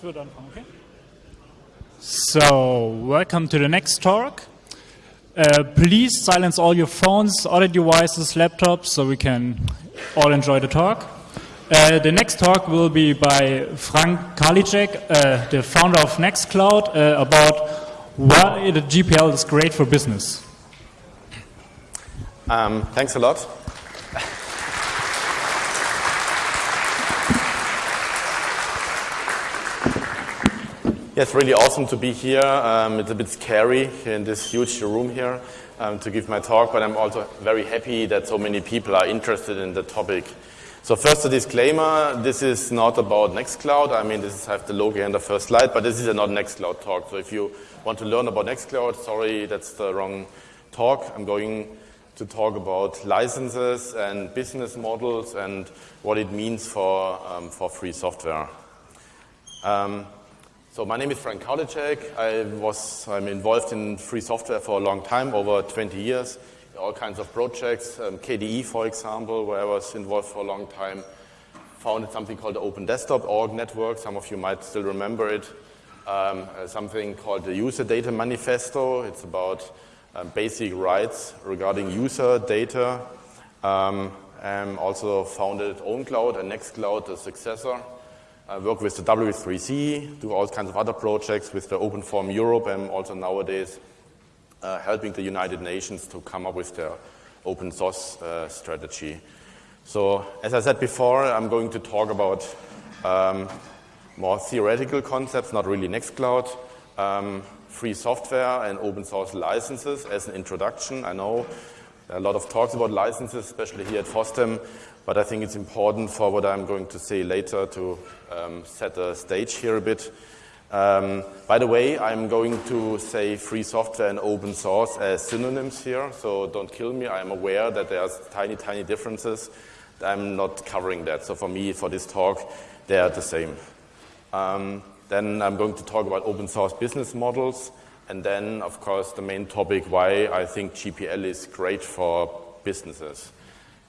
Ich würde anfangen, okay? So, welcome to the next talk. Uh, please silence all your phones, audio devices, laptops, so we can all enjoy the talk. Uh, the next talk will be by Frank Karlitschek, uh, the founder of Nextcloud, uh, about why the GPL is great for business. Um, thanks a lot. Yes, really awesome to be here. Um, it's a bit scary in this huge room here um, to give my talk, but I'm also very happy that so many people are interested in the topic. So first a disclaimer, this is not about Nextcloud. I mean, this is, I have the logo on the first slide, but this is a not Nextcloud talk. So if you want to learn about Nextcloud, sorry, that's the wrong talk. I'm going to talk about licenses and business models and what it means for, um, for free software. Um, so my name is Frank Karlitschek. I was, I'm involved in free software for a long time, over 20 years, all kinds of projects. Um, KDE, for example, where I was involved for a long time, founded something called the Open Desktop Org Network. Some of you might still remember it. Um, uh, something called the User Data Manifesto. It's about um, basic rights regarding user data. Um, also founded OwnCloud and Nextcloud, the successor. I work with the W3C, do all kinds of other projects with the Open Forum Europe, and also nowadays uh, helping the United Nations to come up with their open source uh, strategy. So, as I said before, I'm going to talk about um, more theoretical concepts, not really Nextcloud, um, free software and open source licenses as an introduction. I know a lot of talks about licenses, especially here at FOSDEM, but I think it's important for what I'm going to say later to um, set the stage here a bit. Um, by the way, I'm going to say free software and open source as synonyms here, so don't kill me. I'm aware that there's tiny, tiny differences. I'm not covering that. So for me, for this talk, they are the same. Um, then I'm going to talk about open source business models. And then, of course, the main topic, why I think GPL is great for businesses.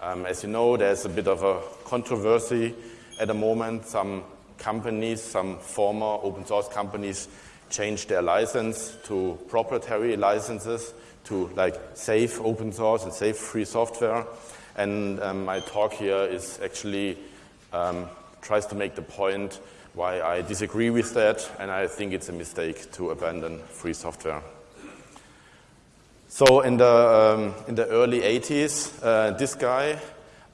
Um, as you know, there's a bit of a controversy at the moment. Some companies, some former open source companies, changed their license to proprietary licenses to like safe open source and safe free software. And um, my talk here is actually um, tries to make the point why I disagree with that, and I think it's a mistake to abandon free software. So in the, um, in the early 80s, uh, this guy,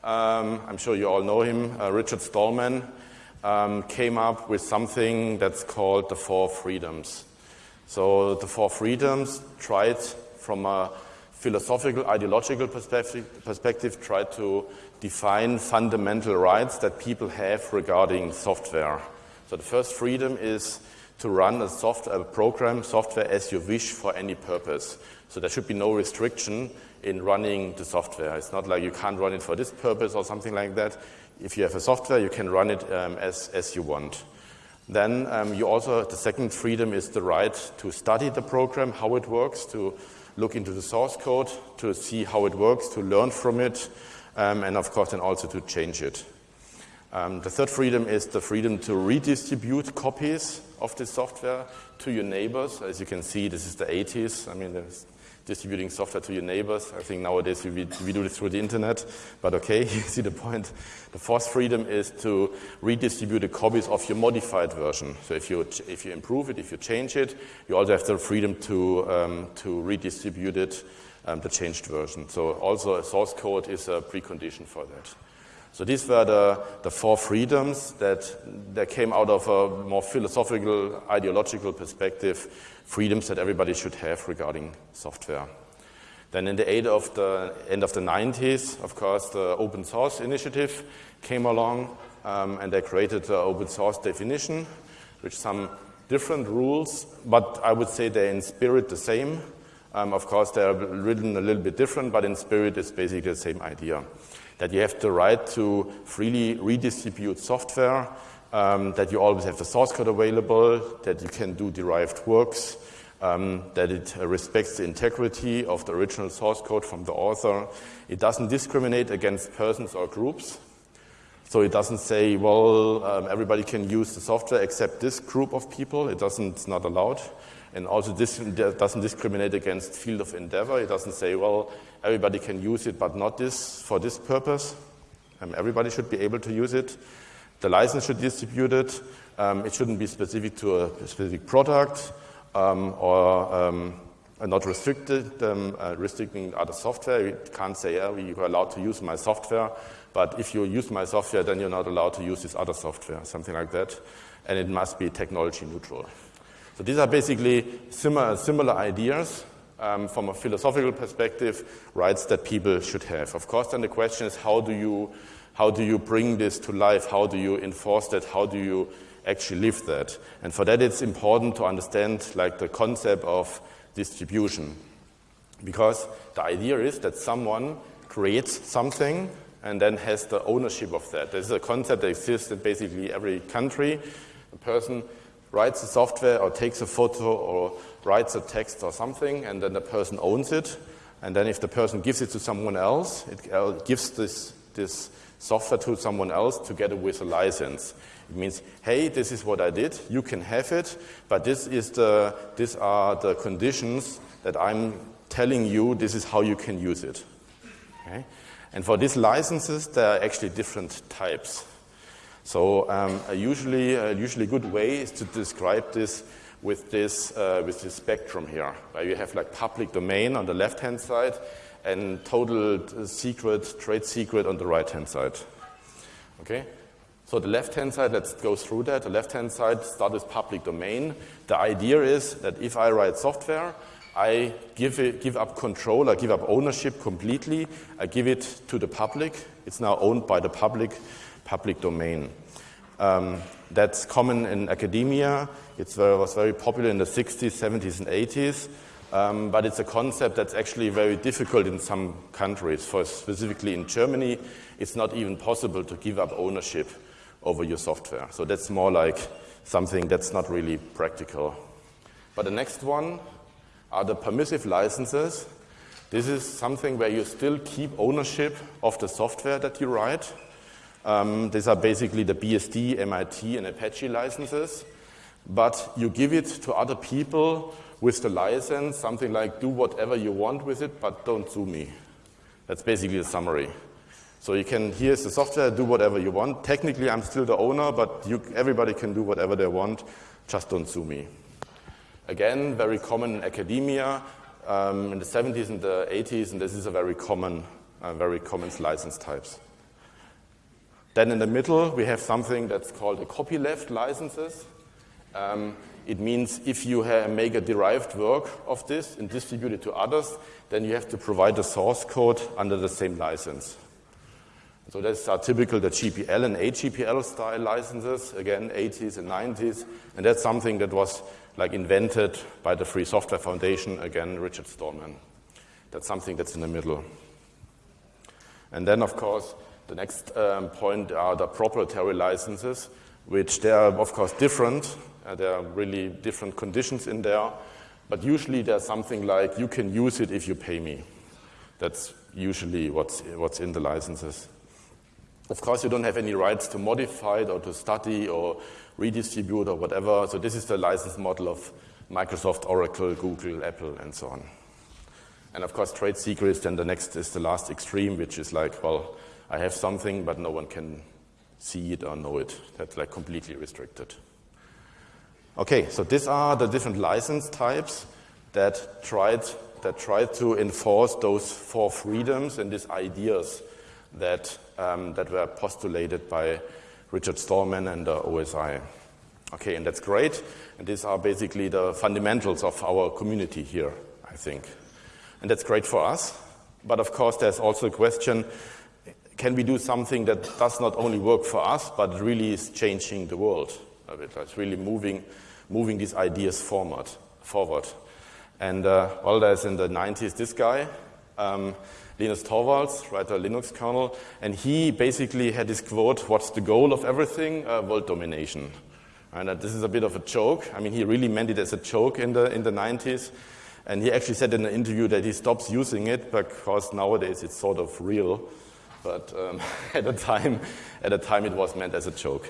um, I'm sure you all know him, uh, Richard Stallman, um, came up with something that's called the Four Freedoms. So the Four Freedoms tried from a philosophical, ideological perspective, perspective tried to define fundamental rights that people have regarding software. So the first freedom is to run a software a program, software as you wish for any purpose. So there should be no restriction in running the software. It's not like you can't run it for this purpose or something like that. If you have a software, you can run it um, as, as you want. Then um, you also, the second freedom is the right to study the program, how it works, to look into the source code, to see how it works, to learn from it, um, and of course then also to change it. Um, the third freedom is the freedom to redistribute copies of the software to your neighbors. As you can see, this is the 80s. I mean, there's distributing software to your neighbors. I think nowadays we, we do this through the internet, but okay, you see the point. The fourth freedom is to redistribute the copies of your modified version. So if you, if you improve it, if you change it, you also have the freedom to, um, to redistribute it, um, the changed version. So also a source code is a precondition for that. So these were the, the four freedoms that, that came out of a more philosophical, ideological perspective, freedoms that everybody should have regarding software. Then in the, of the end of the 90s, of course, the open source initiative came along, um, and they created the open source definition, which some different rules, but I would say they're in spirit the same. Um, of course, they're written a little bit different, but in spirit, it's basically the same idea that you have the right to freely redistribute software, um, that you always have the source code available, that you can do derived works, um, that it respects the integrity of the original source code from the author. It doesn't discriminate against persons or groups. So it doesn't say, well, um, everybody can use the software except this group of people. It doesn't, it's not allowed. And also this doesn't discriminate against field of endeavor. It doesn't say, well, everybody can use it, but not this for this purpose. Um, everybody should be able to use it. The license should be distributed. Um, it shouldn't be specific to a specific product um, or um, not restricted, um, uh, restricting other software. You can't say, yeah, you are allowed to use my software but if you use my software, then you're not allowed to use this other software, something like that. And it must be technology neutral. So these are basically similar, similar ideas um, from a philosophical perspective, rights that people should have. Of course, then the question is how do you, how do you bring this to life? How do you enforce that? How do you actually live that? And for that, it's important to understand like the concept of distribution. Because the idea is that someone creates something and then has the ownership of that. This is a concept that exists in basically every country. A person writes a software or takes a photo or writes a text or something, and then the person owns it. And then if the person gives it to someone else, it uh, gives this, this software to someone else together with a license. It means, hey, this is what I did, you can have it, but this is the, these are the conditions that I'm telling you, this is how you can use it. Okay? And for these licenses, there are actually different types. So um, a usually, a usually good way is to describe this with this, uh, with this spectrum here, where you have like public domain on the left-hand side and total secret, trade secret on the right-hand side. Okay? So the left-hand side, let's go through that. The left-hand side starts with public domain. The idea is that if I write software, I give, it, give up control, I give up ownership completely, I give it to the public. It's now owned by the public, public domain. Um, that's common in academia. It was very popular in the 60s, 70s, and 80s. Um, but it's a concept that's actually very difficult in some countries. For specifically in Germany, it's not even possible to give up ownership over your software. So that's more like something that's not really practical. But the next one, are the permissive licenses. This is something where you still keep ownership of the software that you write. Um, these are basically the BSD, MIT, and Apache licenses. But you give it to other people with the license, something like do whatever you want with it, but don't sue me. That's basically the summary. So you can, here's the software, do whatever you want. Technically, I'm still the owner, but you, everybody can do whatever they want, just don't sue me. Again, very common in academia um, in the 70s and the 80s, and this is a very common, uh, very common license types. Then in the middle, we have something that's called a copyleft licenses. Um, it means if you make a derived work of this and distribute it to others, then you have to provide the source code under the same license. So that's are typical the GPL and AGPL style licenses, again, 80s and 90s, and that's something that was like invented by the Free Software Foundation, again, Richard Stallman. That's something that's in the middle. And then, of course, the next um, point are the proprietary licenses, which they are, of course, different. Uh, there are really different conditions in there. But usually there's something like, you can use it if you pay me. That's usually what's, what's in the licenses. Of course, you don't have any rights to modify it or to study or redistribute or whatever. So this is the license model of Microsoft, Oracle, Google, Apple, and so on. And of course, trade secrets, then the next is the last extreme, which is like, well, I have something, but no one can see it or know it. That's like completely restricted. Okay, so these are the different license types that tried, that tried to enforce those four freedoms and these ideas that, um, that were postulated by Richard Stallman and the OSI. Okay, and that's great. And these are basically the fundamentals of our community here, I think. And that's great for us. But of course, there's also a question can we do something that does not only work for us, but really is changing the world a bit? It's really moving, moving these ideas forward. forward. And uh, well, there's in the 90s this guy. Um, Linus Torvalds, writer Linux kernel, and he basically had this quote, what's the goal of everything? Uh, world domination. And uh, this is a bit of a joke. I mean, he really meant it as a joke in the, in the 90s. And he actually said in an interview that he stops using it because nowadays it's sort of real. But um, at the time, at the time it was meant as a joke.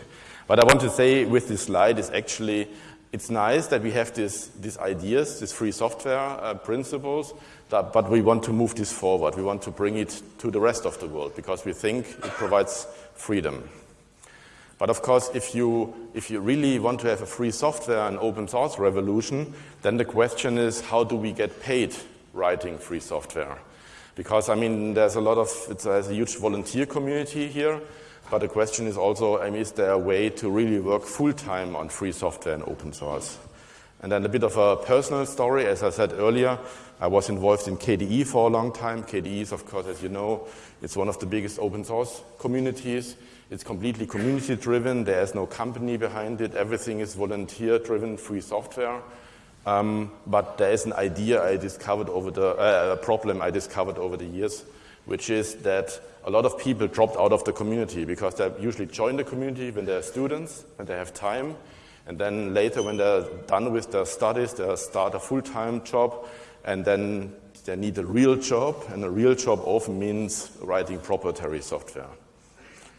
What I want to say with this slide is actually it's nice that we have this, these ideas, these free software uh, principles, that, but we want to move this forward. We want to bring it to the rest of the world because we think it provides freedom. But of course, if you, if you really want to have a free software and open source revolution, then the question is how do we get paid writing free software? Because, I mean, there's a lot of, it's, there's a huge volunteer community here, but the question is also, I mean, is there a way to really work full time on free software and open source? And then a bit of a personal story. As I said earlier, I was involved in KDE for a long time. KDE is, of course, as you know, it's one of the biggest open source communities. It's completely community driven. There is no company behind it. Everything is volunteer driven, free software. Um, but there is an idea I discovered over the, uh, a problem I discovered over the years, which is that a lot of people dropped out of the community because they usually join the community when they're students, and they have time, and then later when they're done with their studies, they start a full-time job, and then they need a real job, and a real job often means writing proprietary software.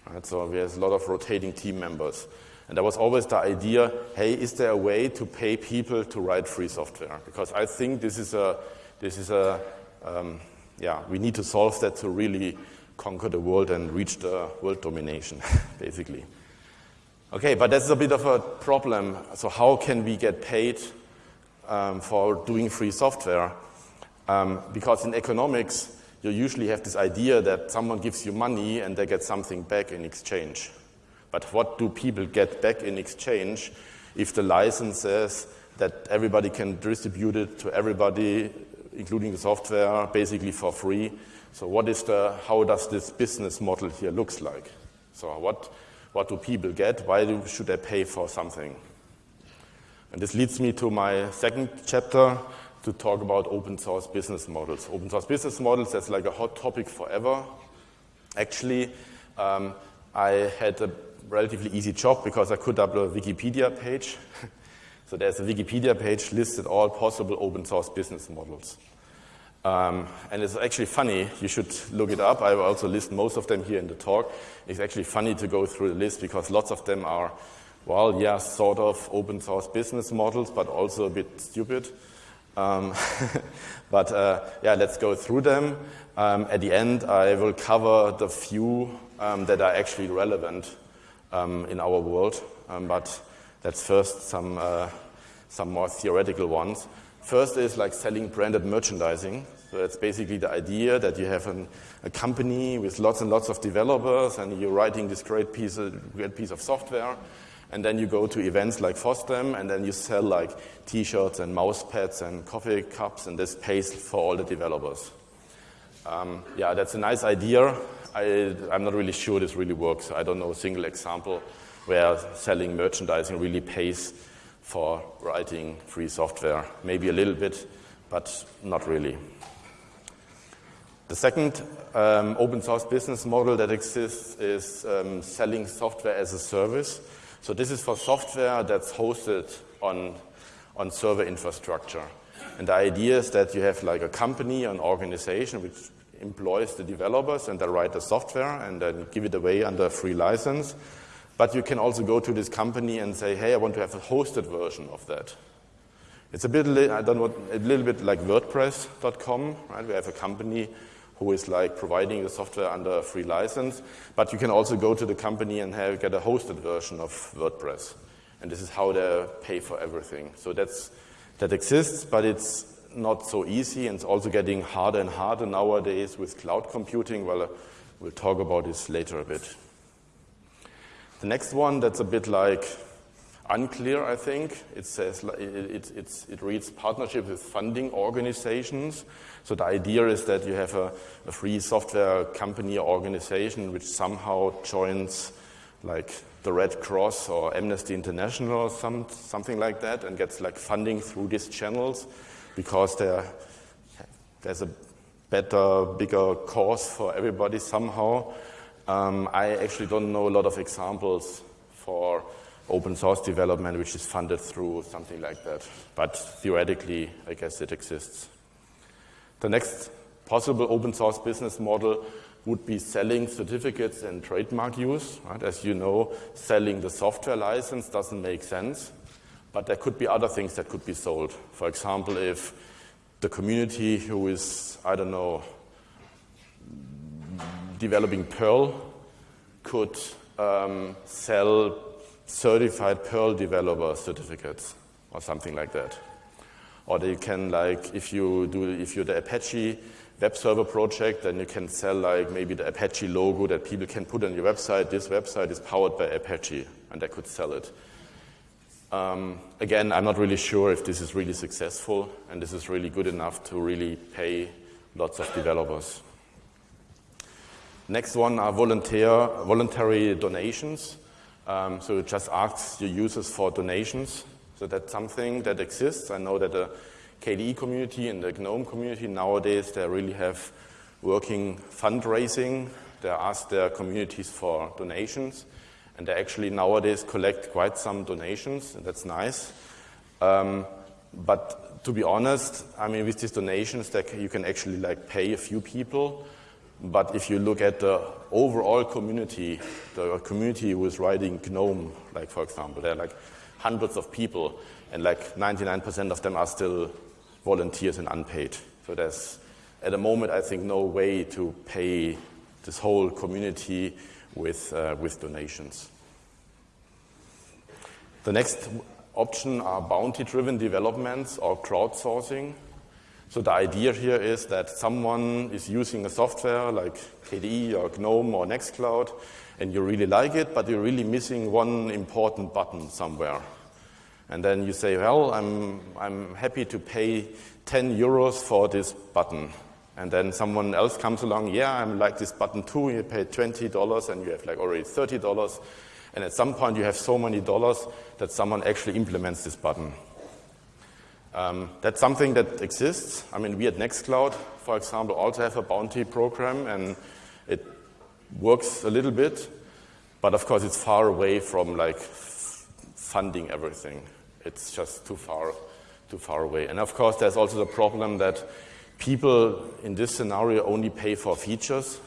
Right, so there's a lot of rotating team members. And there was always the idea, hey, is there a way to pay people to write free software? Because I think this is a, this is a, um, yeah, we need to solve that to really conquer the world and reach the world domination, basically. Okay, but that's a bit of a problem. So how can we get paid um, for doing free software? Um, because in economics, you usually have this idea that someone gives you money and they get something back in exchange. But what do people get back in exchange if the license says that everybody can distribute it to everybody, including the software, basically for free? So what is the, how does this business model here looks like? So what, what do people get? Why do, should they pay for something? And this leads me to my second chapter, to talk about open source business models. Open source business models, that's like a hot topic forever. Actually, um, I had a relatively easy job because I could upload a Wikipedia page. so there's a Wikipedia page listed all possible open source business models. Um, and it's actually funny, you should look it up. I will also list most of them here in the talk. It's actually funny to go through the list because lots of them are, well, yeah, sort of open source business models, but also a bit stupid. Um, but uh, yeah, let's go through them. Um, at the end, I will cover the few um, that are actually relevant um, in our world. Um, but let's first some, uh, some more theoretical ones. First is like selling branded merchandising. So it's basically the idea that you have an, a company with lots and lots of developers and you're writing this great piece of, great piece of software and then you go to events like FOSDEM, and then you sell like T-shirts and mouse pads and coffee cups, and this pays for all the developers. Um, yeah, that's a nice idea. I, I'm not really sure this really works. I don't know a single example where selling merchandising really pays for writing free software. Maybe a little bit, but not really. The second um, open source business model that exists is um, selling software as a service. So this is for software that's hosted on, on server infrastructure. And the idea is that you have like a company, an organization which employs the developers and they write the software and then give it away under a free license. But you can also go to this company and say, hey, I want to have a hosted version of that. It's a bit, I don't know, a little bit like WordPress.com, right? We have a company who is like providing the software under a free license. But you can also go to the company and have, get a hosted version of WordPress. And this is how they pay for everything. So that's, that exists, but it's not so easy and it's also getting harder and harder nowadays with cloud computing. Well, uh, we'll talk about this later a bit. The next one that's a bit like unclear, I think. It says it, it, it, reads partnership with funding organizations. So the idea is that you have a, a free software company or organization which somehow joins like the Red Cross or Amnesty International or some, something like that and gets like funding through these channels because there's a better, bigger cause for everybody somehow. Um, I actually don't know a lot of examples for open source development which is funded through something like that. But theoretically, I guess it exists. The next possible open source business model would be selling certificates and trademark use. Right? As you know, selling the software license doesn't make sense, but there could be other things that could be sold. For example, if the community who is, I don't know, developing Perl could um, sell certified Perl developer certificates or something like that. Or they can like, if you do, if you're the Apache web server project, then you can sell like maybe the Apache logo that people can put on your website. This website is powered by Apache, and they could sell it. Um, again, I'm not really sure if this is really successful and this is really good enough to really pay lots of developers. Next one are volunteer, voluntary donations. Um, so it just asks your users for donations. So that's something that exists. I know that the KDE community and the GNOME community nowadays, they really have working fundraising. They ask their communities for donations. And they actually nowadays collect quite some donations, and that's nice. Um, but to be honest, I mean, with these donations, that you can actually like pay a few people. But if you look at the overall community, the community who is writing GNOME, like for example, there are like hundreds of people, and like 99% of them are still volunteers and unpaid. So there's, at the moment, I think, no way to pay this whole community with, uh, with donations. The next option are bounty-driven developments or crowdsourcing. So the idea here is that someone is using a software like KDE or GNOME or Nextcloud, and you really like it, but you're really missing one important button somewhere. And then you say, well, I'm, I'm happy to pay 10 euros for this button. And then someone else comes along, yeah, I'm like this button too. You pay $20 and you have like already $30. And at some point you have so many dollars that someone actually implements this button. Um, that's something that exists. I mean, we at Nextcloud, for example, also have a bounty program and it works a little bit, but of course it's far away from like funding everything. It's just too far, too far away. And of course there's also the problem that people in this scenario only pay for features,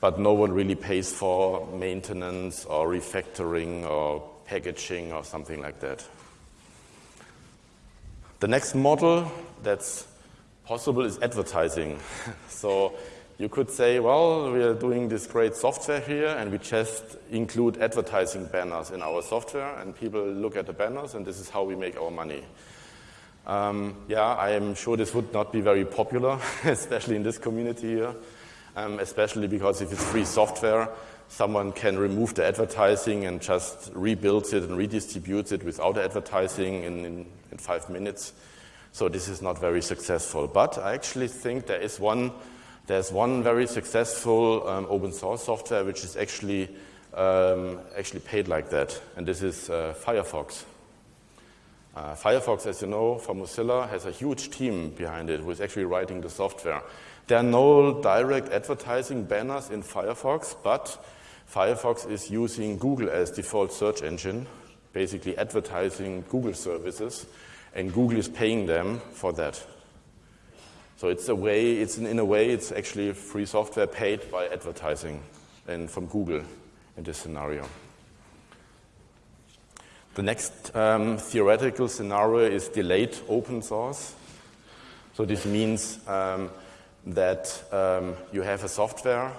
but no one really pays for maintenance or refactoring or packaging or something like that. The next model that's possible is advertising. so you could say, well, we are doing this great software here and we just include advertising banners in our software and people look at the banners and this is how we make our money. Um, yeah, I am sure this would not be very popular, especially in this community here, um, especially because if it's free software, someone can remove the advertising and just rebuild it and redistribute it without advertising in, in, in five minutes. So this is not very successful. But I actually think there is one, there's one very successful um, open source software which is actually, um, actually paid like that, and this is uh, Firefox. Uh, Firefox, as you know, from Mozilla, has a huge team behind it who is actually writing the software. There are no direct advertising banners in Firefox, but Firefox is using Google as default search engine, basically advertising Google services, and Google is paying them for that. So it's a way, it's in, in a way, it's actually free software paid by advertising and from Google in this scenario. The next um, theoretical scenario is delayed open source. So this means um, that um, you have a software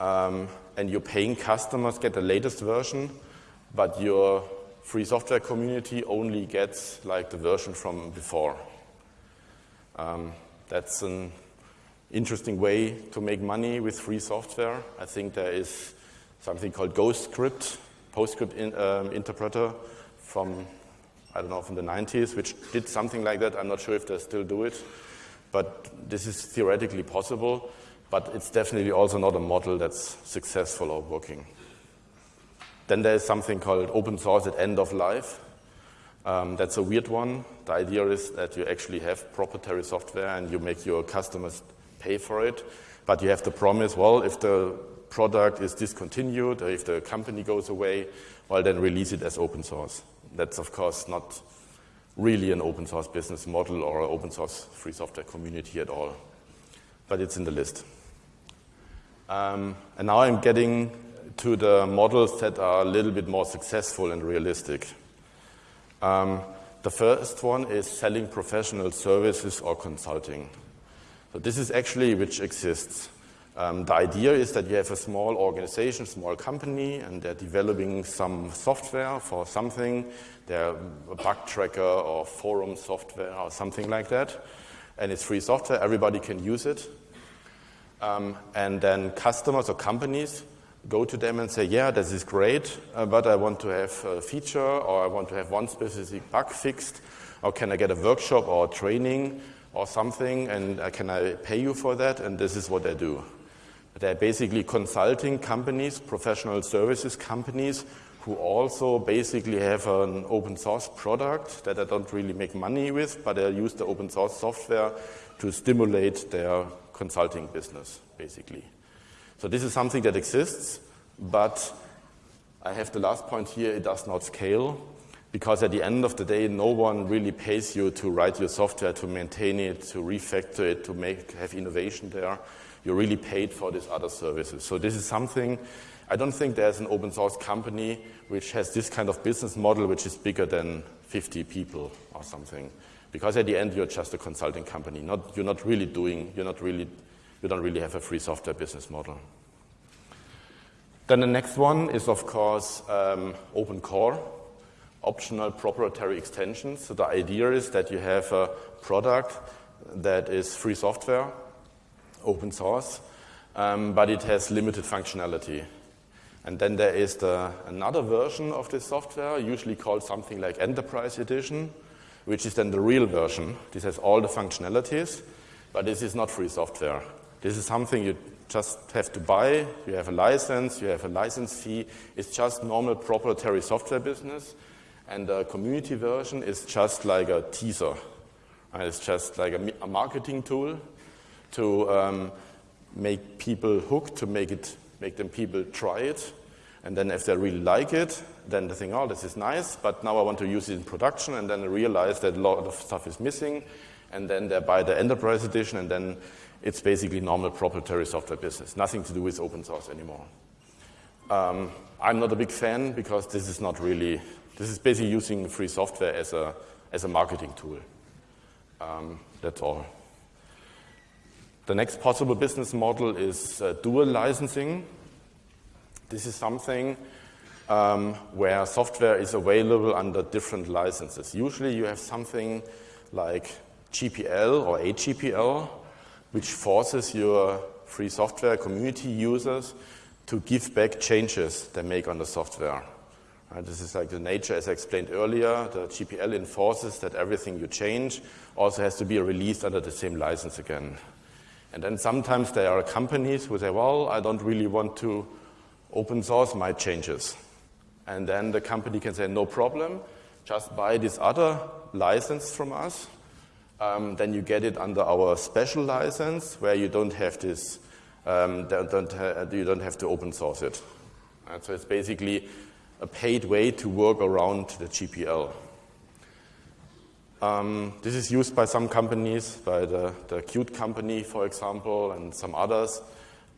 um, and your paying customers get the latest version, but your free software community only gets like the version from before. Um, that's an interesting way to make money with free software. I think there is something called GhostScript, PostScript in, um, interpreter from, I don't know, from the 90s, which did something like that. I'm not sure if they still do it, but this is theoretically possible, but it's definitely also not a model that's successful or working. Then there's something called open source at end of life. Um, that's a weird one. The idea is that you actually have proprietary software and you make your customers pay for it, but you have to promise, well, if the product is discontinued or if the company goes away, well, then release it as open source. That's, of course, not really an open source business model or an open source free software community at all, but it's in the list. Um, and now I'm getting to the models that are a little bit more successful and realistic. Um, the first one is selling professional services or consulting. So this is actually which exists. Um, the idea is that you have a small organization, small company, and they're developing some software for something. They're a bug tracker or forum software or something like that. And it's free software, everybody can use it. Um, and then customers or companies go to them and say, yeah, this is great, uh, but I want to have a feature or I want to have one specific bug fixed, or can I get a workshop or training or something, and uh, can I pay you for that? And this is what they do. They're basically consulting companies, professional services companies, who also basically have an open source product that they don't really make money with, but they use the open source software to stimulate their consulting business, basically. So this is something that exists, but I have the last point here, it does not scale, because at the end of the day, no one really pays you to write your software, to maintain it, to refactor it, to make, have innovation there. You're really paid for these other services. So this is something, I don't think there's an open source company which has this kind of business model which is bigger than 50 people or something. Because at the end, you're just a consulting company. Not, you're not really doing, you're not really you don't really have a free software business model. Then the next one is, of course, um, open core, optional proprietary extensions. So the idea is that you have a product that is free software, open source, um, but it has limited functionality. And then there is the, another version of this software, usually called something like Enterprise Edition, which is then the real version. This has all the functionalities, but this is not free software. This is something you just have to buy. You have a license, you have a license fee. It's just normal proprietary software business. And the community version is just like a teaser. It's just like a, a marketing tool to um, make people hooked, to make, it, make them people try it. And then if they really like it, then they think, oh, this is nice, but now I want to use it in production. And then they realize that a lot of stuff is missing. And then they buy the enterprise edition, and then it's basically normal proprietary software business, nothing to do with open source anymore. Um, I'm not a big fan because this is not really, this is basically using free software as a, as a marketing tool. Um, that's all. The next possible business model is uh, dual licensing. This is something um, where software is available under different licenses. Usually you have something like GPL or AGPL, which forces your free software community users to give back changes they make on the software. Right, this is like the nature, as I explained earlier. The GPL enforces that everything you change also has to be released under the same license again. And then sometimes there are companies who say, well, I don't really want to open source my changes. And then the company can say, no problem, just buy this other license from us um, then you get it under our special license where you don't have this, um, don't, ha you don't have to open source it. And so it's basically a paid way to work around the GPL. Um, this is used by some companies, by the, the Qt company, for example, and some others.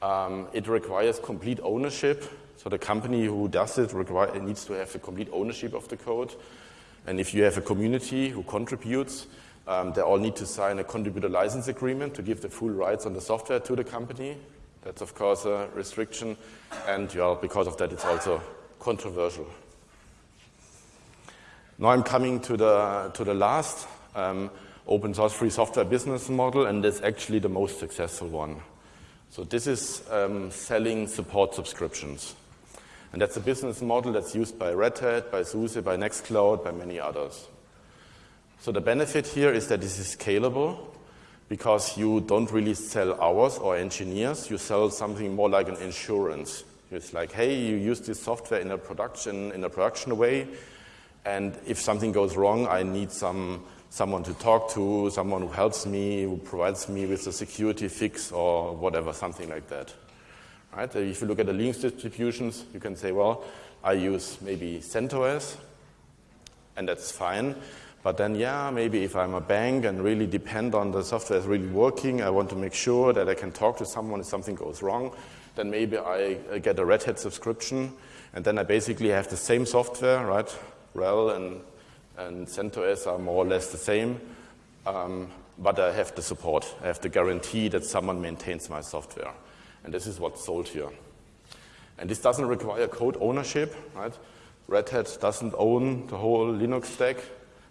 Um, it requires complete ownership. So the company who does it require, needs to have the complete ownership of the code. And if you have a community who contributes, um, they all need to sign a contributor license agreement to give the full rights on the software to the company. That's, of course, a restriction. And because of that, it's also controversial. Now I'm coming to the, to the last um, open source free software business model, and that's actually the most successful one. So this is um, selling support subscriptions. And that's a business model that's used by Red Hat, by SUSE, by Nextcloud, by many others. So the benefit here is that this is scalable because you don't really sell hours or engineers. You sell something more like an insurance. It's like, hey, you use this software in a production in a production way, and if something goes wrong, I need some someone to talk to, someone who helps me, who provides me with a security fix or whatever, something like that. Right? If you look at the Linux distributions, you can say, well, I use maybe CentOS, and that's fine. But then, yeah, maybe if I'm a bank and really depend on the software is really working, I want to make sure that I can talk to someone if something goes wrong. then maybe I get a Red Hat subscription, and then I basically have the same software, right? RHEL and, and CentOS are more or less the same, um, but I have the support. I have the guarantee that someone maintains my software. And this is what's sold here. And this doesn't require code ownership, right? Red Hat doesn't own the whole Linux stack.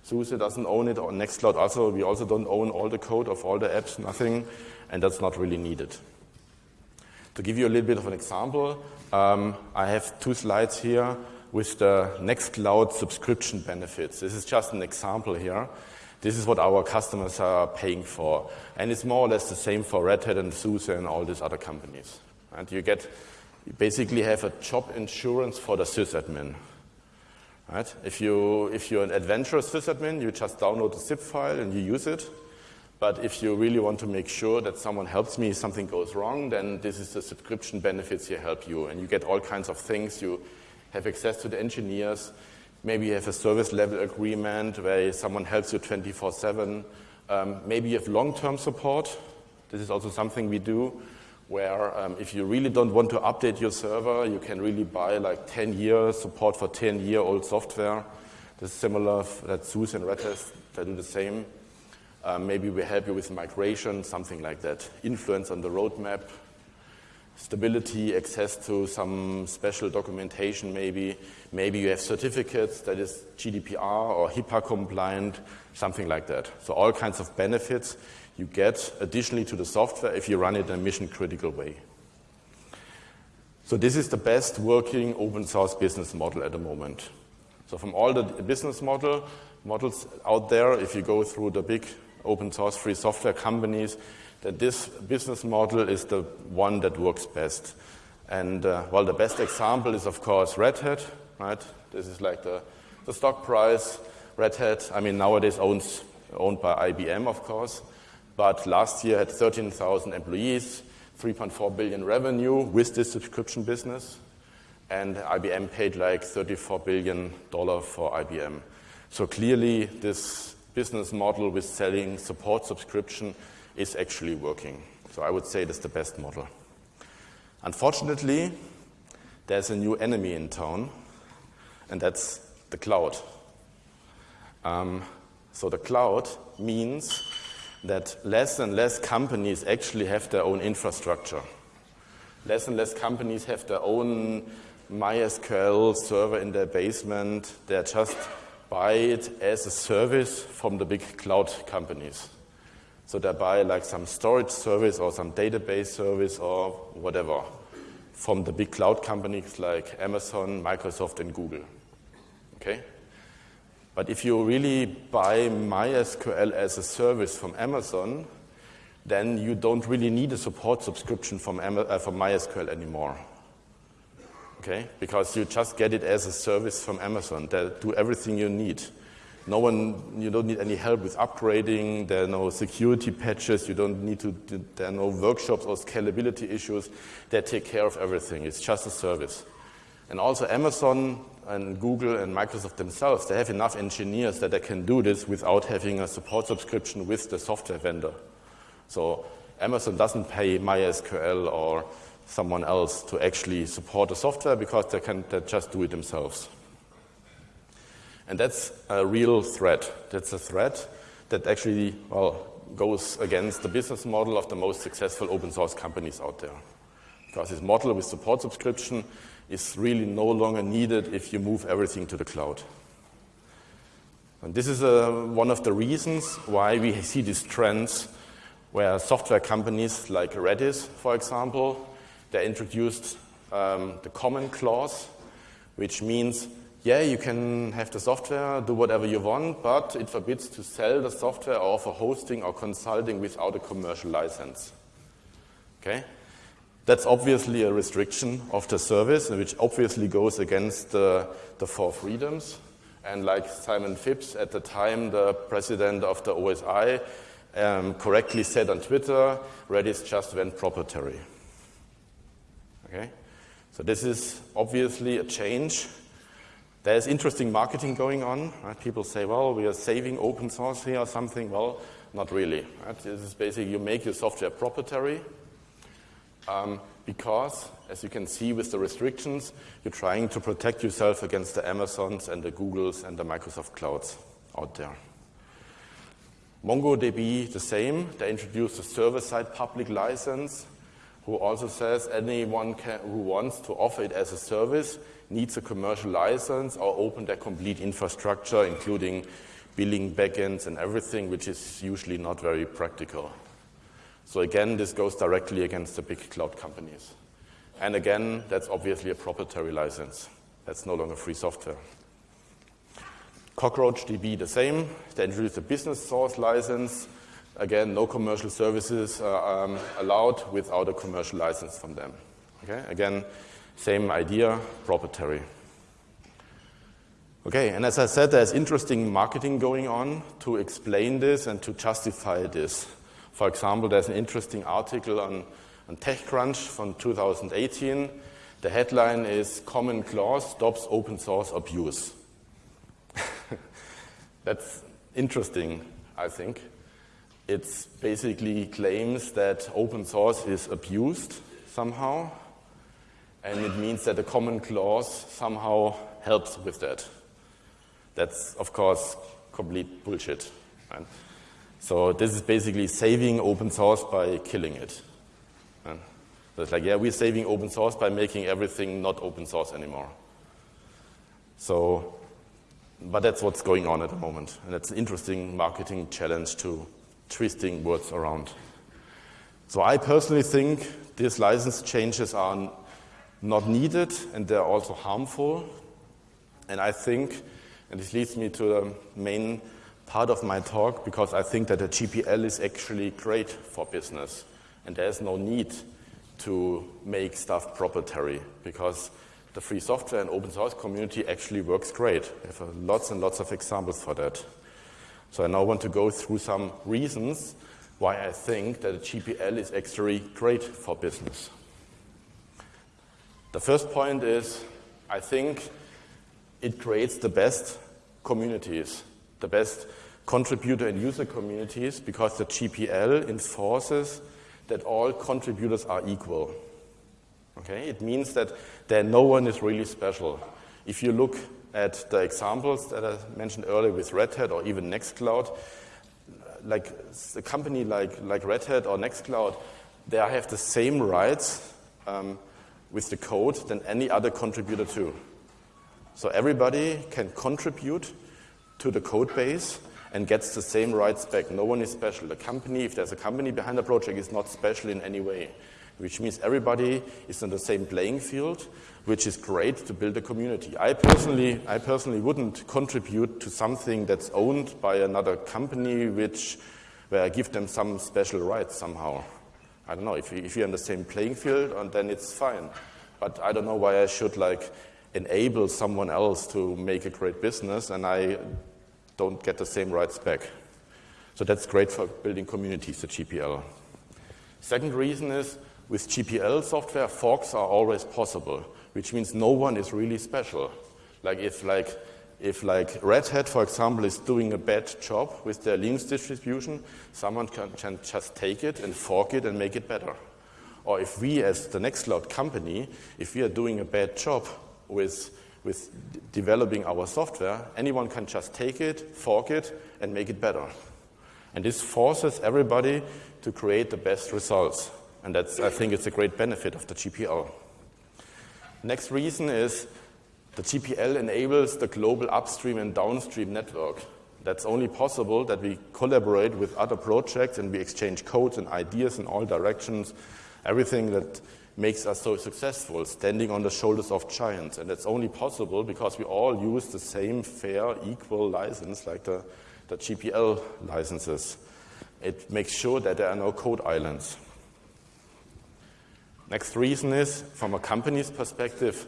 SUSE doesn't own it, or Nextcloud also. We also don't own all the code of all the apps, nothing, and that's not really needed. To give you a little bit of an example, um, I have two slides here with the Nextcloud subscription benefits. This is just an example here. This is what our customers are paying for. And it's more or less the same for Red Hat and SUSE and all these other companies. And you get, you basically have a job insurance for the sysadmin. Right? If, you, if you're an adventurous sysadmin, you just download the zip file and you use it. But if you really want to make sure that someone helps me, if something goes wrong, then this is the subscription benefits here help you. And you get all kinds of things. You have access to the engineers. Maybe you have a service level agreement where someone helps you 24 7. Um, maybe you have long term support. This is also something we do where um, if you really don't want to update your server, you can really buy like 10 years support for 10 year old software. This is similar that SUSE and Red Hat they do the same. Um, maybe we help you with migration, something like that. Influence on the roadmap, stability, access to some special documentation maybe. Maybe you have certificates that is GDPR or HIPAA compliant, something like that. So all kinds of benefits you get additionally to the software if you run it in a mission critical way. So this is the best working open source business model at the moment. So from all the business model models out there, if you go through the big open source free software companies, that this business model is the one that works best. And uh, well, the best example is of course Red Hat, right? This is like the, the stock price. Red Hat, I mean, nowadays owns, owned by IBM, of course but last year had 13,000 employees, 3.4 billion revenue with this subscription business, and IBM paid like 34 billion dollar for IBM. So clearly, this business model with selling support subscription is actually working. So I would say that's the best model. Unfortunately, there's a new enemy in town, and that's the cloud. Um, so the cloud means that less and less companies actually have their own infrastructure. Less and less companies have their own MySQL server in their basement. They're just buy it as a service from the big cloud companies. So they buy like some storage service or some database service or whatever from the big cloud companies like Amazon, Microsoft, and Google. Okay? But if you really buy MySQL as a service from Amazon, then you don't really need a support subscription from, uh, from MySQL anymore. Okay? Because you just get it as a service from Amazon. They do everything you need. No one, you don't need any help with upgrading. There are no security patches. You don't need to, there are no workshops or scalability issues. They take care of everything. It's just a service. And also Amazon and Google and Microsoft themselves, they have enough engineers that they can do this without having a support subscription with the software vendor. So Amazon doesn't pay MySQL or someone else to actually support the software because they can they just do it themselves. And that's a real threat. That's a threat that actually, well, goes against the business model of the most successful open source companies out there. Because this model with support subscription is really no longer needed if you move everything to the cloud. And this is uh, one of the reasons why we see these trends where software companies like Redis, for example, they introduced um, the common clause, which means, yeah, you can have the software, do whatever you want, but it forbids to sell the software or for hosting or consulting without a commercial license. Okay? That's obviously a restriction of the service, which obviously goes against the, the four freedoms. And like Simon Phipps, at the time, the president of the OSI, um, correctly said on Twitter, Redis just went proprietary. Okay? So this is obviously a change. There's interesting marketing going on. Right? People say, well, we are saving open source here or something. Well, not really. Right? This is basically you make your software proprietary, um, because, as you can see with the restrictions, you're trying to protect yourself against the Amazons and the Googles and the Microsoft clouds out there. MongoDB, the same. They introduced a server-side public license, who also says anyone can, who wants to offer it as a service needs a commercial license or open their complete infrastructure, including billing backends and everything, which is usually not very practical. So again, this goes directly against the big cloud companies. And again, that's obviously a proprietary license. That's no longer free software. CockroachDB, the same. They introduced a business source license. Again, no commercial services are um, allowed without a commercial license from them. Okay? Again, same idea, proprietary. Okay, and as I said, there's interesting marketing going on to explain this and to justify this. For example, there's an interesting article on, on TechCrunch from 2018. The headline is Common Clause Stops Open Source Abuse. That's interesting, I think. It basically claims that open source is abused somehow, and it means that the common clause somehow helps with that. That's, of course, complete bullshit. Right? So this is basically saving open source by killing it. And it's like, yeah, we're saving open source by making everything not open source anymore. So, but that's what's going on at the moment. And that's an interesting marketing challenge to twisting words around. So I personally think these license changes are not needed and they're also harmful. And I think, and this leads me to the main part of my talk because I think that the GPL is actually great for business and there's no need to make stuff proprietary because the free software and open source community actually works great. We have lots and lots of examples for that. So I now want to go through some reasons why I think that the GPL is actually great for business. The first point is I think it creates the best communities, the best contributor and user communities because the GPL enforces that all contributors are equal. Okay? It means that there no one is really special. If you look at the examples that I mentioned earlier with Red Hat or even Nextcloud, like a company like, like Red Hat or Nextcloud, they have the same rights um, with the code than any other contributor too. So everybody can contribute to the code base and gets the same rights back. No one is special. The company, if there's a company behind the project, is not special in any way, which means everybody is on the same playing field, which is great to build a community. I personally, I personally wouldn't contribute to something that's owned by another company, which where I give them some special rights somehow. I don't know if, if you're on the same playing field, and then it's fine. But I don't know why I should like enable someone else to make a great business, and I don't get the same rights back. So that's great for building communities, the GPL. Second reason is with GPL software, forks are always possible, which means no one is really special. Like if like if like Red Hat, for example, is doing a bad job with their Linux distribution, someone can, can just take it and fork it and make it better. Or if we, as the Nextcloud company, if we are doing a bad job with with developing our software, anyone can just take it, fork it, and make it better. And this forces everybody to create the best results. And that's, I think, it's a great benefit of the GPL. Next reason is the GPL enables the global upstream and downstream network. That's only possible that we collaborate with other projects and we exchange codes and ideas in all directions. Everything that makes us so successful, standing on the shoulders of giants. And that's only possible because we all use the same fair, equal license like the, the GPL licenses. It makes sure that there are no code islands. Next reason is, from a company's perspective,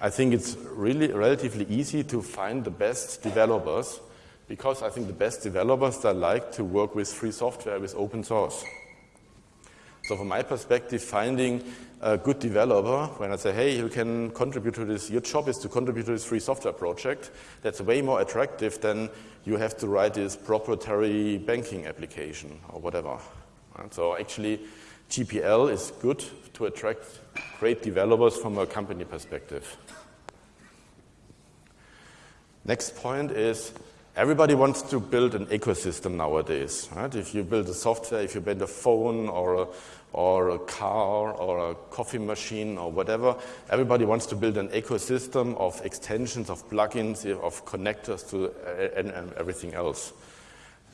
I think it's really relatively easy to find the best developers because I think the best developers that like to work with free software, with open source. So from my perspective, finding a good developer, when I say, hey, you can contribute to this, your job is to contribute to this free software project, that's way more attractive than you have to write this proprietary banking application or whatever. Right? So actually, GPL is good to attract great developers from a company perspective. Next point is everybody wants to build an ecosystem nowadays. Right? If you build a software, if you build a phone or a, or a car or a coffee machine or whatever, everybody wants to build an ecosystem of extensions, of plugins, of connectors to and, and everything else.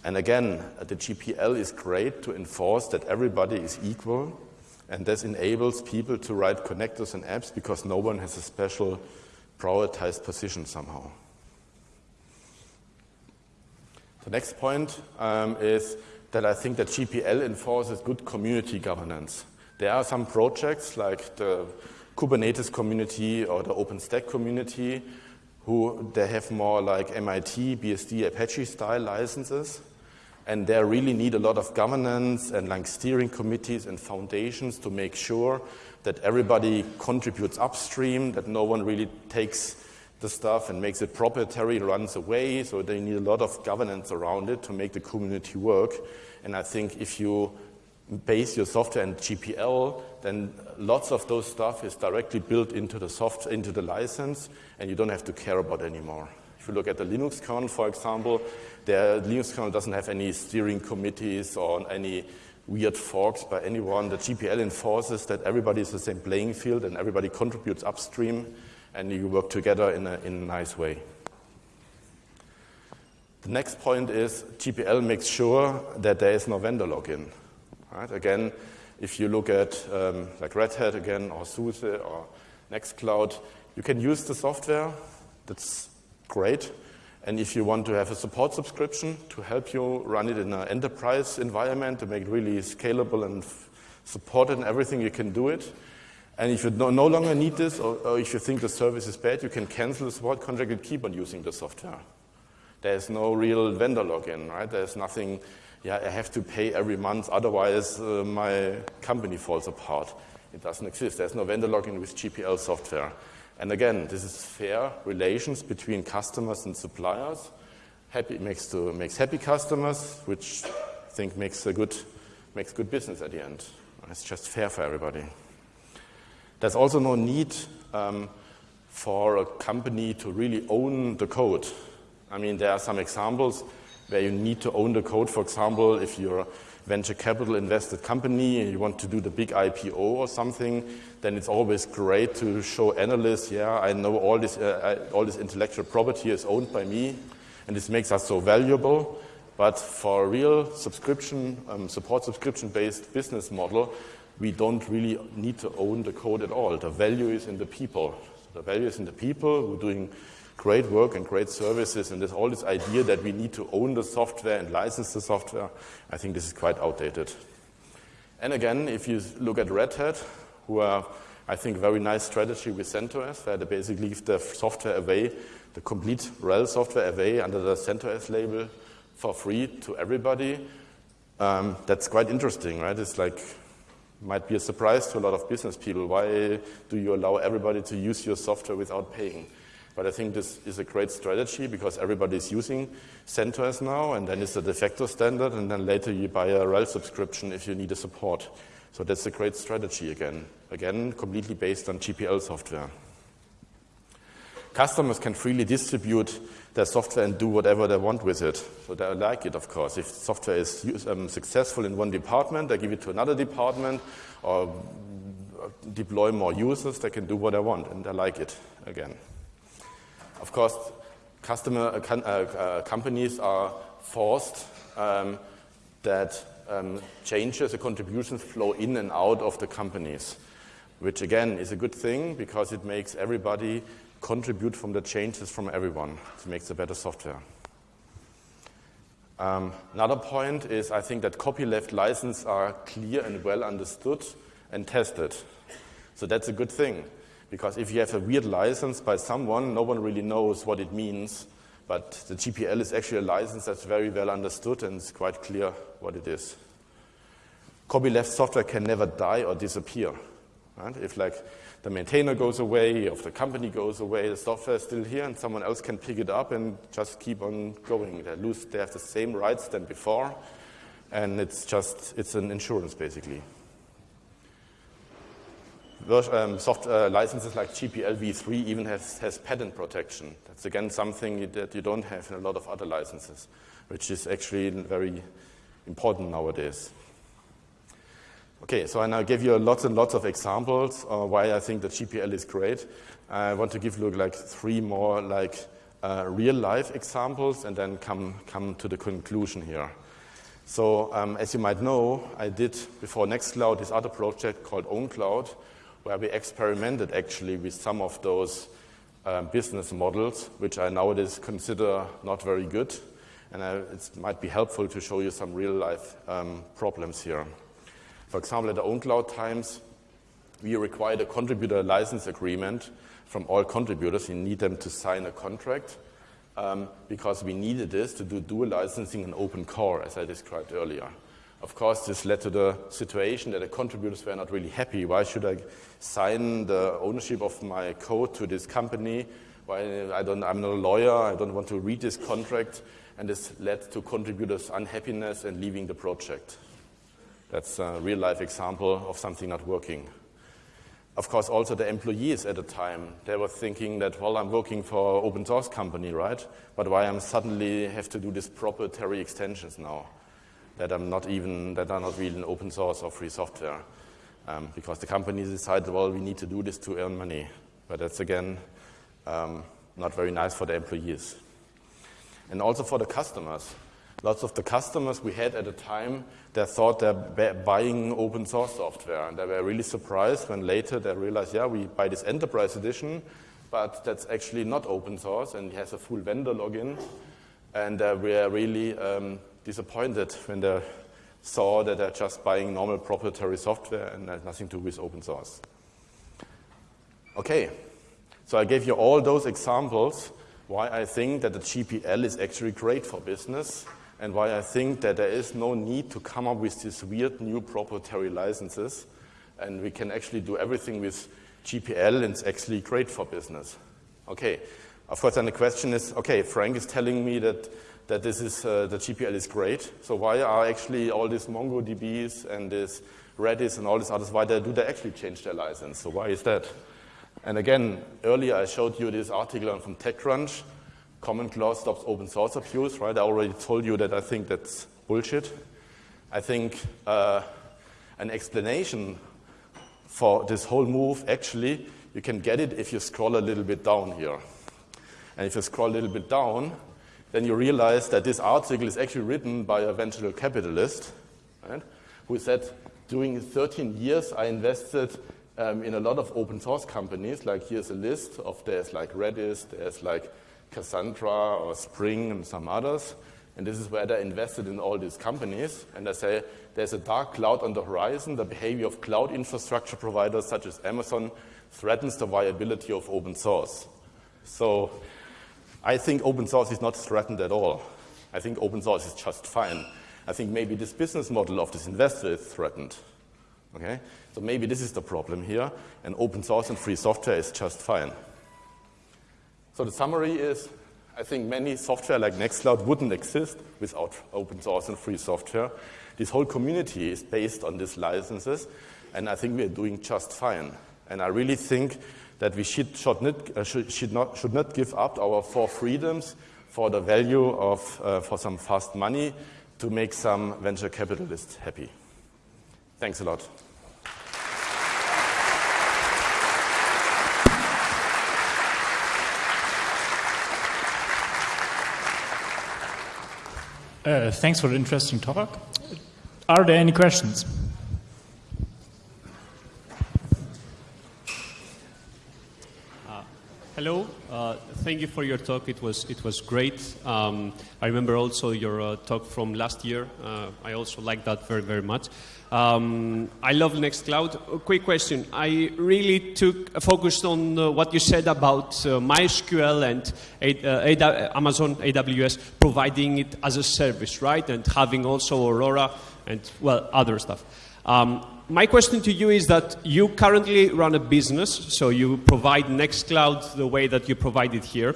And again, the GPL is great to enforce that everybody is equal, and this enables people to write connectors and apps because no one has a special prioritized position somehow. The next point um, is that I think that GPL enforces good community governance. There are some projects like the Kubernetes community or the OpenStack community who they have more like MIT, BSD, Apache style licenses and they really need a lot of governance and like steering committees and foundations to make sure that everybody contributes upstream, that no one really takes the stuff and makes it proprietary, runs away. So they need a lot of governance around it to make the community work. And I think if you base your software in GPL, then lots of those stuff is directly built into the soft into the license, and you don't have to care about anymore. If you look at the Linux kernel, for example, the Linux kernel doesn't have any steering committees or any weird forks by anyone. The GPL enforces that everybody is the same playing field and everybody contributes upstream and you work together in a, in a nice way. The next point is GPL makes sure that there is no vendor lock-in. Right? Again, if you look at um, like Red Hat again or SUSE or Nextcloud, you can use the software. That's great. And if you want to have a support subscription to help you run it in an enterprise environment to make it really scalable and supported and everything, you can do it. And if you no, longer need this, or, or, if you think the service is bad, you can cancel the support contract and keep on using the software. There's no real vendor lock-in, right? There's nothing, yeah, I have to pay every month, otherwise uh, my company falls apart. It doesn't exist. There's no vendor lock-in with GPL software. And again, this is fair relations between customers and suppliers. Happy makes, to, makes happy customers, which I think makes a good, makes good business at the end. It's just fair for everybody. There's also no need um, for a company to really own the code. I mean, there are some examples where you need to own the code. For example, if you're venture capital invested company and you want to do the big IPO or something, then it's always great to show analysts, yeah, I know all this, uh, all this intellectual property is owned by me, and this makes us so valuable. But for a real subscription, um, support subscription-based business model, we don't really need to own the code at all. The value is in the people. The value is in the people who are doing great work and great services, and there's all this idea that we need to own the software and license the software. I think this is quite outdated. And again, if you look at Red Hat, who are, I think, very nice strategy with CentOS, where they basically give the software away, the complete RHEL software away under the CentOS label for free to everybody. Um, that's quite interesting, right? It's like might be a surprise to a lot of business people. Why do you allow everybody to use your software without paying? But I think this is a great strategy because everybody is using CentOS now, and then it's a de facto standard, and then later you buy a RHEL subscription if you need a support. So that's a great strategy again. Again, completely based on GPL software. Customers can freely distribute their software and do whatever they want with it. So they like it, of course. If software is um, successful in one department, they give it to another department or deploy more users, they can do what they want, and they like it again. Of course, customer uh, uh, uh, companies are forced um, that um, changes, the contributions flow in and out of the companies, which again is a good thing because it makes everybody contribute from the changes from everyone. It makes a better software. Um, another point is I think that copyleft licenses are clear and well understood and tested. So that's a good thing. Because if you have a weird license by someone, no one really knows what it means. But the GPL is actually a license that's very well understood and it's quite clear what it is. Copyleft software can never die or disappear. Right? If like the maintainer goes away, if the company goes away, the software is still here and someone else can pick it up and just keep on going. They lose, they have the same rights than before, and it's just, it's an insurance basically. Um, soft uh, licenses like GPL v3 even has, has patent protection. That's again something that you don't have in a lot of other licenses, which is actually very important nowadays. Okay, so I now give you lots and lots of examples uh, why I think that GPL is great. I want to give you like three more like uh, real life examples and then come, come to the conclusion here. So um, as you might know, I did before Nextcloud this other project called OwnCloud, where we experimented actually with some of those um, business models, which I nowadays consider not very good. And I, it might be helpful to show you some real life um, problems here. For example, at the OwnCloud times, we required a contributor license agreement from all contributors. You need them to sign a contract um, because we needed this to do dual licensing in open core, as I described earlier. Of course, this led to the situation that the contributors were not really happy. Why should I sign the ownership of my code to this company? Why I don't, I'm not a lawyer. I don't want to read this contract. And this led to contributors' unhappiness and leaving the project. That's a real life example of something not working of course, also the employees at the time, they were thinking that, well, I'm working for open source company, right? But why I'm suddenly have to do these proprietary extensions now that I'm not even, that are not really an open source or free software? Um, because the company decided, well, we need to do this to earn money. But that's again, um, not very nice for the employees. And also for the customers. Lots of the customers we had at the time, they thought they're buying open source software. And they were really surprised when later they realized, yeah, we buy this enterprise edition, but that's actually not open source and has a full vendor lock-in. And uh, we are really um, disappointed when they saw that they're just buying normal proprietary software and has nothing to do with open source. Okay, so I gave you all those examples why I think that the GPL is actually great for business and why I think that there is no need to come up with these weird new proprietary licenses. And we can actually do everything with GPL, and it's actually great for business. Okay, of course, then the question is, okay, Frank is telling me that, that this is, uh, the GPL is great, so why are actually all these MongoDBs and this Redis and all these others, why they, do they actually change their license? So why is that? And again, earlier I showed you this article from TechCrunch, common clause stops open source abuse, right? I already told you that I think that's bullshit. I think uh, an explanation for this whole move, actually, you can get it if you scroll a little bit down here. And if you scroll a little bit down, then you realize that this article is actually written by a venture capitalist, right, who said, during 13 years, I invested um, in a lot of open source companies. Like here's a list of there's like Redis, there's like Cassandra or Spring and some others. And this is where they invested in all these companies. And they say there's a dark cloud on the horizon. The behavior of cloud infrastructure providers such as Amazon threatens the viability of open source. So I think open source is not threatened at all. I think open source is just fine. I think maybe this business model of this investor is threatened. Okay? So maybe this is the problem here, and open source and free software is just fine. So the summary is, I think many software like Nextcloud wouldn't exist without open source and free software. This whole community is based on these licenses, and I think we are doing just fine. And I really think that we should, should, not, uh, should, not, should not give up our four freedoms for the value of, uh, for some fast money to make some venture capitalists happy. Thanks a lot. Uh, thanks for the interesting talk. Are there any questions? Hello. Uh, thank you for your talk. It was it was great. Um, I remember also your uh, talk from last year. Uh, I also liked that very very much. Um, I love Nextcloud. A quick question. I really took focused on uh, what you said about uh, MySQL and A uh, Amazon AWS providing it as a service, right? And having also Aurora and, well, other stuff. Um, my question to you is that you currently run a business, so you provide Nextcloud the way that you provide it here.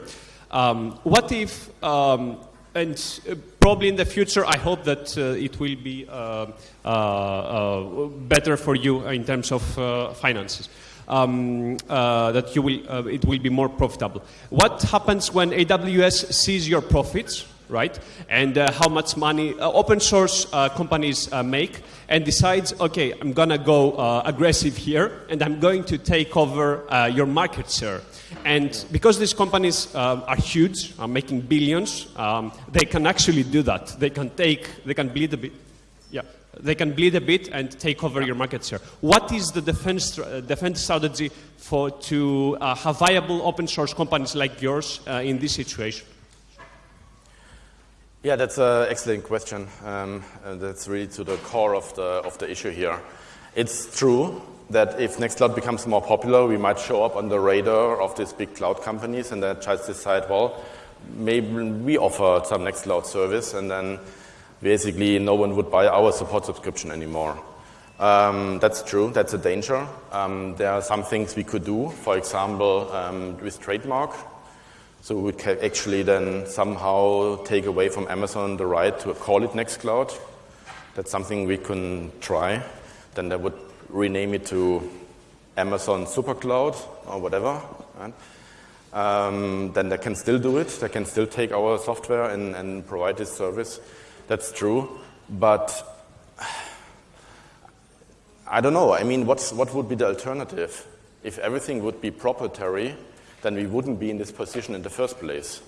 Um, what if um, and uh, probably in the future, I hope that uh, it will be uh, uh, uh better for you in terms of uh, finances. um, that you will, it will be more profitable. What happens when AWS sees your profits, right, and uh, how much money uh, open source uh, companies uh, make, and decides, okay, I'm gonna go uh, aggressive here, and I'm going to take over uh, your market share. And because these companies are huge, are making billions, um, they can actually do that. They can take, they can bleed a bit. Yeah, they can bleed a bit and take over your market share. What is the defense, defense strategy for to have viable open source companies like yours in this situation? Yeah, that's an excellent question. Um, that's really to the core of the, of the issue here. It's true that if Nextcloud becomes more popular, we might show up on the radar of these big cloud companies and then just decide, well, maybe we offer some Nextcloud service and then basically no one would buy our support subscription anymore. Um, that's true, that's a danger. Um, there are some things we could do, for example, um, with trademark. So we could actually then somehow take away from Amazon the right to call it Nextcloud. That's something we can try. Then they would rename it to Amazon SuperCloud or whatever. Um, then they can still do it. They can still take our software and, and provide this service. That's true. But I don't know. I mean, what's, what would be the alternative? If everything would be proprietary, then we wouldn't be in this position in the first place.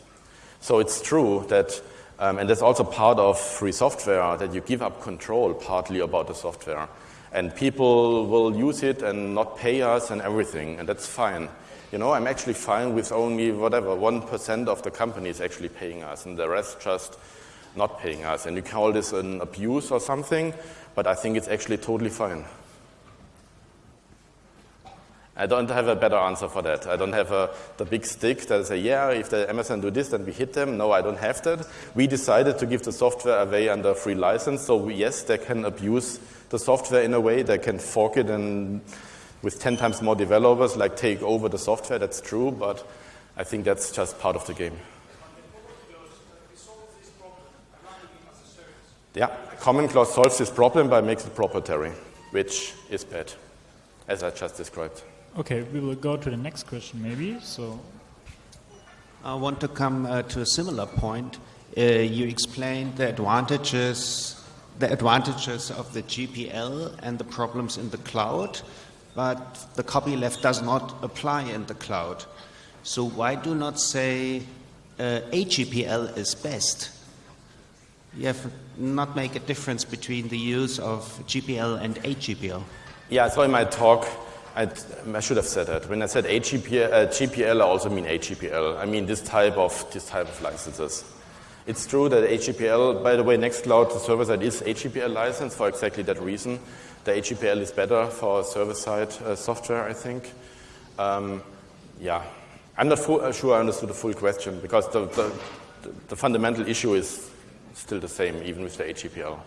So it's true that, um, and that's also part of free software, that you give up control partly about the software. And people will use it and not pay us and everything, and that's fine. You know, I'm actually fine with only whatever, 1% of the companies actually paying us, and the rest just not paying us. And you call this an abuse or something, but I think it's actually totally fine. I don't have a better answer for that. I don't have a, the big stick that say, yeah, if the Amazon do this, then we hit them. No, I don't have that. We decided to give the software away under free license. So we, yes, they can abuse the software in a way. They can fork it and with 10 times more developers, like take over the software. That's true, but I think that's just part of the game. Yeah, Common Clause solves this problem by making it proprietary, which is bad, as I just described. Okay, we will go to the next question maybe. So, I want to come uh, to a similar point. Uh, you explained the advantages, the advantages of the GPL and the problems in the cloud, but the copyleft does not apply in the cloud. So why do not say uh, AGPL is best? You have not make a difference between the use of GPL and AGPL. Yeah, so in my talk, I, I should have said that. When I said AGPL, uh, GPL, I also mean AGPL. I mean this type of this type of licenses. It's true that AGPL, by the way, Nextcloud, the server side is AGPL license for exactly that reason. The AGPL is better for server side uh, software, I think. Um, yeah, I'm not full, uh, sure I understood the full question because the, the, the fundamental issue is still the same, even with the AGPL.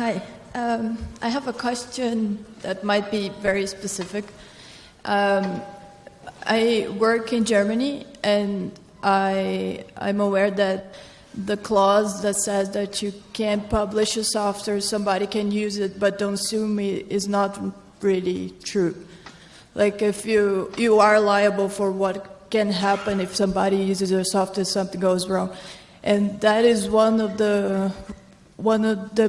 Hi. Um, I have a question that might be very specific. Um, I work in Germany, and I, I'm aware that the clause that says that you can't publish a software, somebody can use it, but don't sue me, is not really true. Like if you you are liable for what can happen if somebody uses your software, something goes wrong, and that is one of the one of the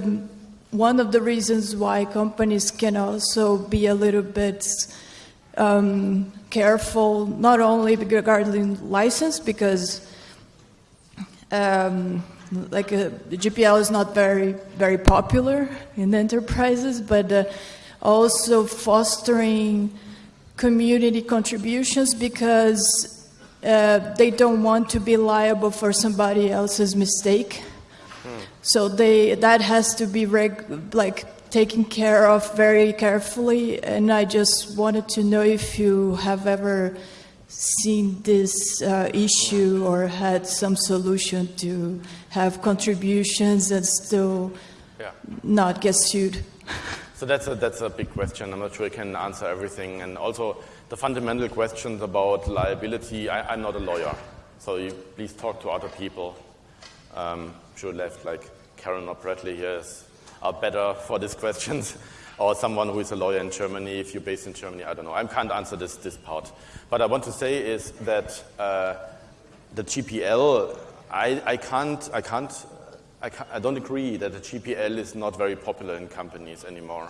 one of the reasons why companies can also be a little bit um, careful, not only regarding license, because um, like uh, the GPL is not very very popular in enterprises, but uh, also fostering community contributions because uh, they don't want to be liable for somebody else's mistake. So they that has to be reg, like taken care of very carefully. And I just wanted to know if you have ever seen this uh, issue or had some solution to have contributions and still Yeah. not get sued. So that's a, that's a big question. I'm not sure I can answer everything. And also, the fundamental questions about liability, I, am not a lawyer, so you please talk to other people. Um, sure left like Karen or Bradley here is, are better for these questions, or someone who is a lawyer in Germany, if you're based in Germany, I don't know. I can't answer this, this part. But I want to say is that uh, the GPL, I, I can't, I can't I, I, don't agree that the GPL is not very popular in companies anymore.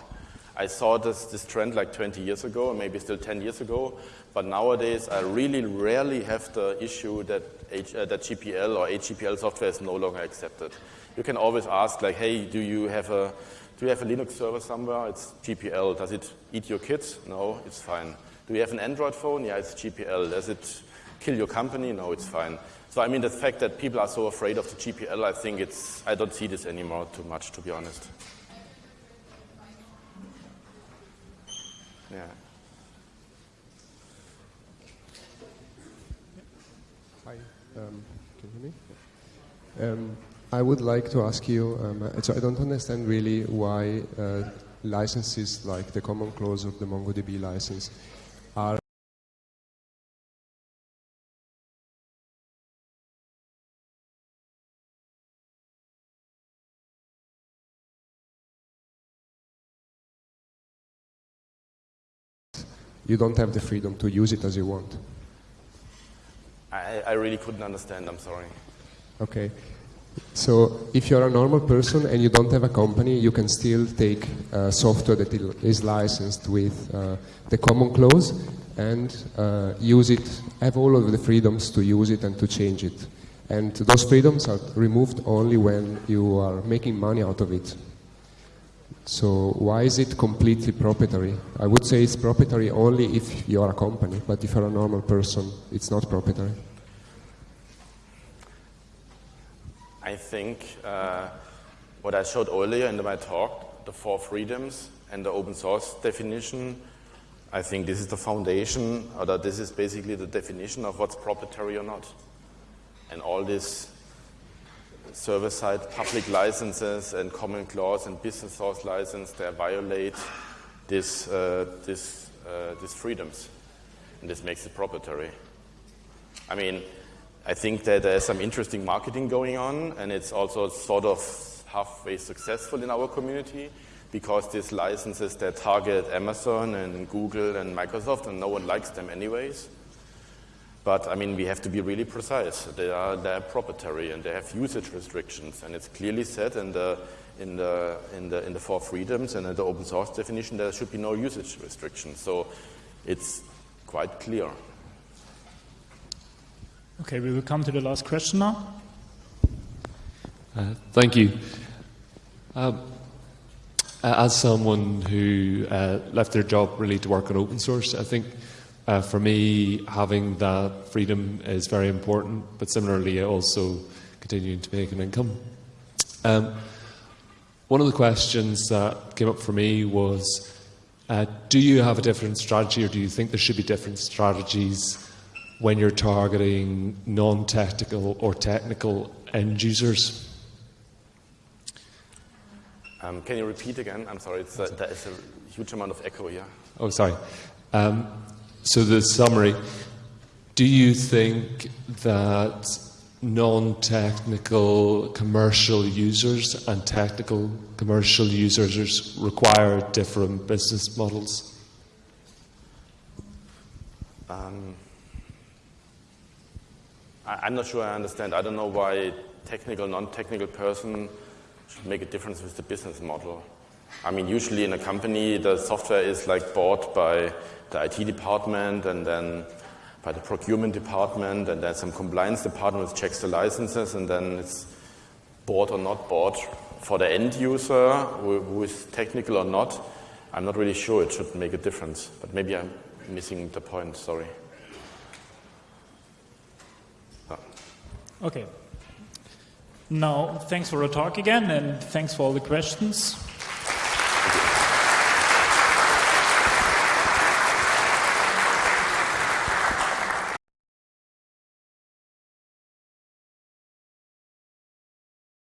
I saw this, this trend like 20 years ago, maybe still 10 years ago, but nowadays I really rarely have the issue that, H, uh, that GPL or AGPL software is no longer accepted. You can always ask like, hey, do you have a, do you have a Linux server somewhere? It's GPL. Does it eat your kids? No, it's fine. Do you have an Android phone? Yeah, it's GPL. Does it kill your company? No, it's fine. So I mean, the fact that people are so afraid of the GPL, I think it's, I don't see this anymore too much, to be honest. Yeah. Hi, um, can you hear me? Um, I would like to ask you, um, so I don't understand really why uh, licenses like the common clause of the MongoDB license are you don't have the freedom to use it as you want. I, I really couldn't understand, I'm sorry. Okay. So if you're a normal person and you don't have a company, you can still take uh, software that is licensed with uh, the common clause and uh, use it, have all of the freedoms to use it and to change it. And those freedoms are removed only when you are making money out of it. So why is it completely proprietary? I would say it's proprietary only if you're a company, but if you're a normal person, it's not proprietary. I think uh, what I showed earlier in my talk, the four freedoms and the open source definition, I think this is the foundation, or that this is basically the definition of what's proprietary or not. And all this server-side public licenses and common clause and business source license, they violate this, uh, this, uh, these freedoms. And this makes it proprietary. I mean, I think that there's some interesting marketing going on, and it's also sort of halfway successful in our community because these licenses, they target Amazon and Google and Microsoft, and no one likes them anyways. But I mean, we have to be really precise. They are they're proprietary and they have usage restrictions, and it's clearly said in the in the in the in the four freedoms and in the open source definition there should be no usage restrictions. So it's quite clear. Okay, we will come to the last question now. Uh, thank you. Um, as someone who uh, left their job really to work on open source, I think uh, for me, having that freedom is very important, but similarly, also continuing to make an income. Um, one of the questions that came up for me was uh, Do you have a different strategy, or do you think there should be different strategies when you're targeting non technical or technical end users? Um, can you repeat again? I'm sorry, there is a huge amount of echo here. Oh, sorry. Um, so, the summary do you think that non technical commercial users and technical commercial users require different business models? Um, I, am not sure I understand. I don't know why technical, non technical person should make a difference with the business model. I mean, usually in a company, the software is like bought by the IT department and then by the procurement department and then some compliance department which checks the licenses and then it's bought or not bought for the end user who, is technical or not. I'm not really sure it should make a difference, but maybe I'm missing the point, sorry. Okay. Now, thanks for the talk again and thanks for all the questions.